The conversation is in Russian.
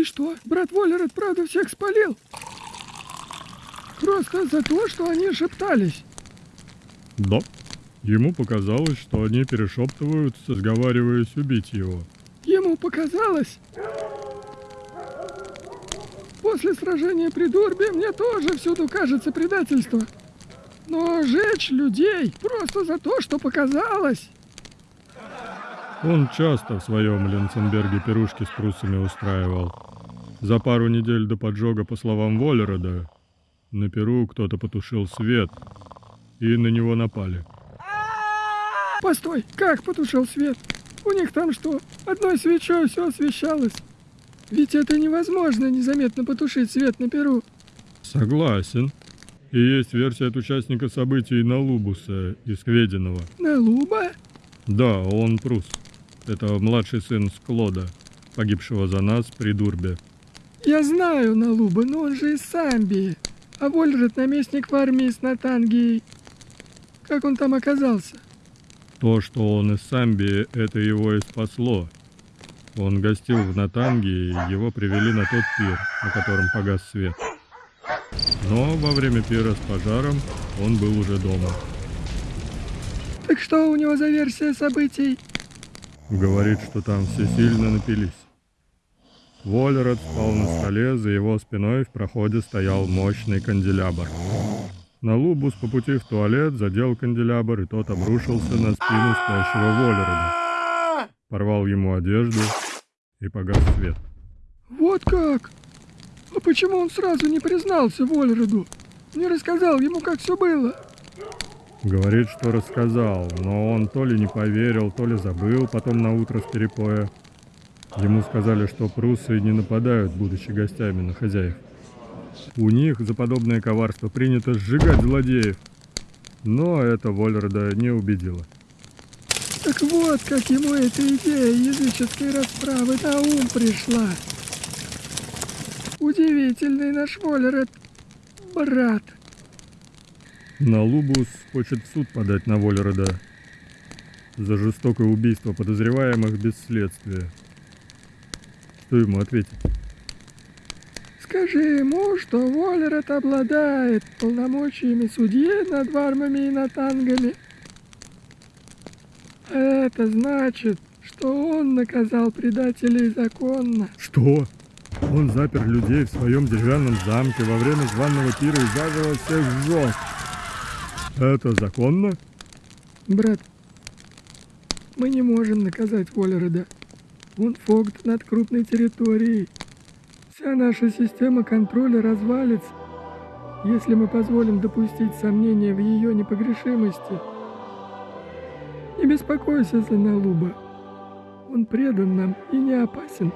И что, брат Воллерет правда всех спалил? Просто за то, что они шептались. Да. Ему показалось, что они перешептываются, сговариваясь убить его. Ему показалось? После сражения при Дурбе мне тоже всюду кажется предательство. Но жечь людей просто за то, что показалось. Он часто в своем Ленценберге пирушки с прусами устраивал. За пару недель до поджога, по словам Воллерода, на Перу кто-то потушил свет, и на него напали. Постой, как потушил свет? У них там что, одной свечой все освещалось? Ведь это невозможно незаметно потушить свет на Перу. Согласен. И есть версия от участника событий Налубуса из Квединого. Налуба? Да, он прус. Это младший сын Склода, погибшего за нас при Дурбе. Я знаю Налуба, но он же из Самбии. А Вольред наместник в армии с Натангией. Как он там оказался? То, что он из Самбии, это его и спасло. Он гостил в Натанге, и его привели на тот пир, на котором погас свет. Но во время пира с пожаром он был уже дома. Так что у него за версия событий? Говорит, что там все сильно напились. Воллерот спал на столе, за его спиной в проходе стоял мощный канделябр. На Лубус по пути в туалет задел канделябр, и тот обрушился на спину спящего Воллерода. Порвал ему одежду и погас свет. Вот как? А почему он сразу не признался Воллероду? Не рассказал ему, как все было? Говорит, что рассказал, но он то ли не поверил, то ли забыл потом на утро с перепоя. Ему сказали, что прусы не нападают, будучи гостями на хозяев. У них за подобное коварство принято сжигать злодеев. Но это Вольрода не убедило. Так вот, как ему эта идея языческой расправы на ум пришла. Удивительный наш Воллеред, брат. На Лубус хочет в суд подать на Вольрода за жестокое убийство подозреваемых без следствия. Что ему ответить? Скажи ему, что Воллерет обладает полномочиями судьи над вармами и натангами. Это значит, что он наказал предателей законно. Что? Он запер людей в своем деревянном замке во время званого пира и заживо всех сжег. Это законно? Брат, мы не можем наказать Воллереда. Он фогт над крупной территорией. Вся наша система контроля развалится, если мы позволим допустить сомнения в ее непогрешимости. Не беспокойся за Налуба. Он предан нам и не опасен.